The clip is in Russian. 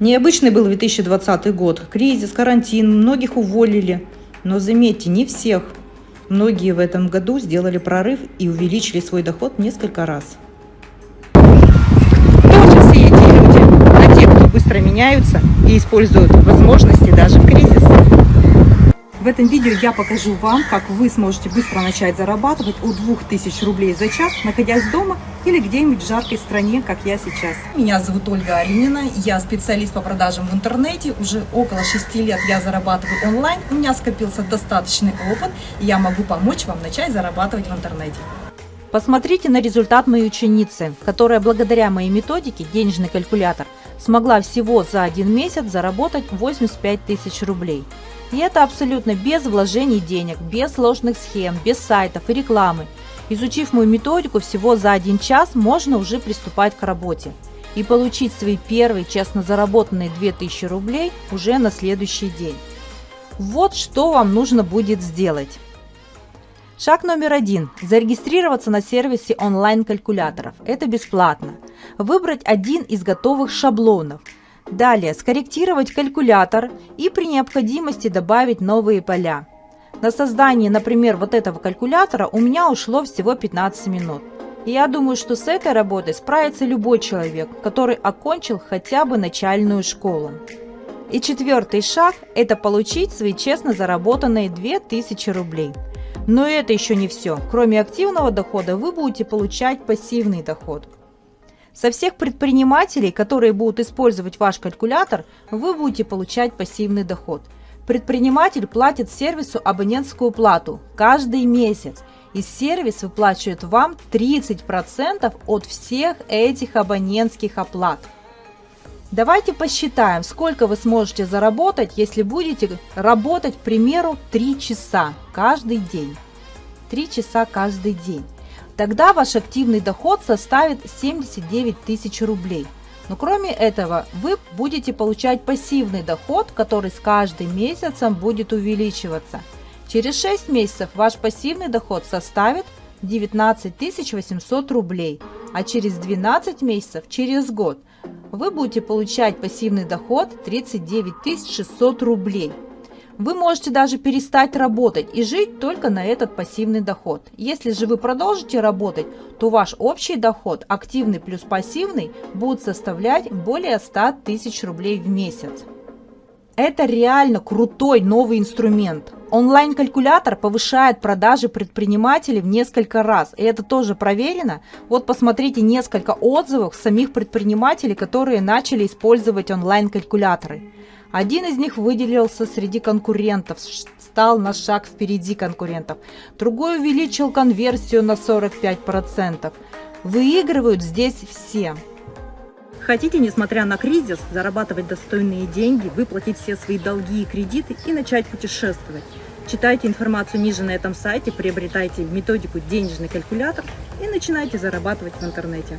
Необычный был 2020 год. Кризис, карантин, многих уволили. Но заметьте, не всех. Многие в этом году сделали прорыв и увеличили свой доход несколько раз. Кто же все эти люди? А те, кто быстро меняются и используют возможности даже в кризис. В этом видео я покажу вам, как вы сможете быстро начать зарабатывать от 2000 рублей за час, находясь дома или где-нибудь в жаркой стране, как я сейчас. Меня зовут Ольга Аринина, я специалист по продажам в интернете. Уже около 6 лет я зарабатываю онлайн, у меня скопился достаточный опыт, и я могу помочь вам начать зарабатывать в интернете. Посмотрите на результат моей ученицы, которая благодаря моей методике «Денежный калькулятор» смогла всего за один месяц заработать 85 тысяч рублей. И это абсолютно без вложений денег, без сложных схем, без сайтов и рекламы. Изучив мою методику всего за один час, можно уже приступать к работе и получить свои первые честно заработанные 2000 рублей уже на следующий день. Вот что вам нужно будет сделать. Шаг номер один. Зарегистрироваться на сервисе онлайн-калькуляторов. Это бесплатно. Выбрать один из готовых шаблонов – Далее скорректировать калькулятор и при необходимости добавить новые поля. На создание, например, вот этого калькулятора у меня ушло всего 15 минут. И я думаю, что с этой работой справится любой человек, который окончил хотя бы начальную школу. И четвертый шаг – это получить свои честно заработанные 2000 рублей. Но это еще не все. Кроме активного дохода вы будете получать пассивный доход – со всех предпринимателей, которые будут использовать ваш калькулятор, вы будете получать пассивный доход. Предприниматель платит сервису абонентскую плату каждый месяц, и сервис выплачивает вам 30% от всех этих абонентских оплат. Давайте посчитаем, сколько вы сможете заработать, если будете работать, к примеру, 3 часа каждый день. 3 часа каждый день. Тогда ваш активный доход составит 79 тысяч рублей. Но кроме этого, вы будете получать пассивный доход, который с каждым месяцем будет увеличиваться. Через 6 месяцев ваш пассивный доход составит 19 800 рублей, а через 12 месяцев, через год, вы будете получать пассивный доход 39 600 рублей. Вы можете даже перестать работать и жить только на этот пассивный доход. Если же вы продолжите работать, то ваш общий доход, активный плюс пассивный, будет составлять более 100 тысяч рублей в месяц. Это реально крутой новый инструмент. Онлайн-калькулятор повышает продажи предпринимателей в несколько раз. И это тоже проверено. Вот посмотрите несколько отзывов самих предпринимателей, которые начали использовать онлайн-калькуляторы. Один из них выделился среди конкурентов, стал на шаг впереди конкурентов. Другой увеличил конверсию на 45%. Выигрывают здесь все. Хотите, несмотря на кризис, зарабатывать достойные деньги, выплатить все свои долги и кредиты и начать путешествовать? Читайте информацию ниже на этом сайте, приобретайте методику «Денежный калькулятор» и начинайте зарабатывать в интернете.